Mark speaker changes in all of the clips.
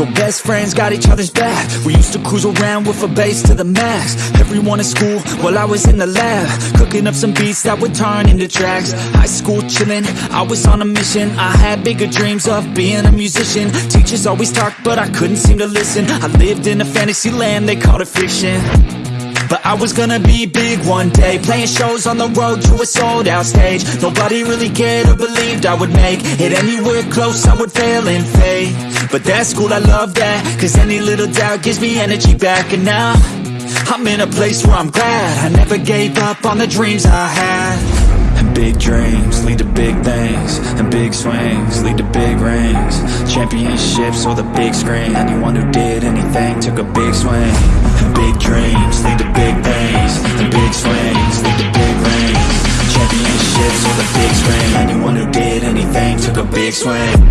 Speaker 1: So best friends got each other's back. We used to cruise around with a bass to the max. Everyone in school, while I was in the lab. Cooking up some beats that would turn into tracks. High school chillin', I was on a mission. I had bigger dreams of being a musician. Teachers always talked, but I couldn't seem to listen. I lived in a fantasy land, they called it fiction but I was gonna be big one day. Playing shows on the road to a sold out stage. Nobody really cared or believed I would make It anywhere close. I would fail and fade But that's cool, I love that. Cause any little doubt gives me energy back. And now I'm in a place where I'm glad. I never gave up on the dreams I had. And big dreams lead to big things. And big swings lead to big rings. Championships or the big screen. Anyone who did anything took a big swing. Big dreams big swing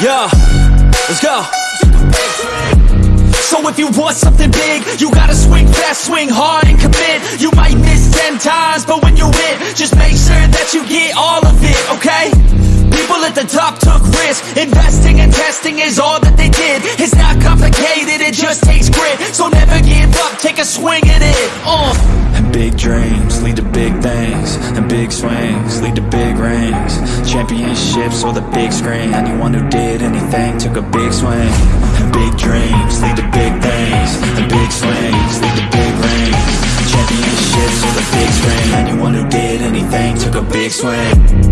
Speaker 1: Yeah, let's go. So if you want something big, you gotta swing fast, swing hard and commit the top took risks, investing and testing is all that they did. It's not complicated, it just takes grit, so never give up, take a swing at it, uh. And big dreams lead to big things And big swings lead to big rings. Championships or the big screen. Anyone who did anything took a big swing. And big dreams lead to big things And big swings lead to big rings. Championships or the big screen. Anyone who did anything took a big swing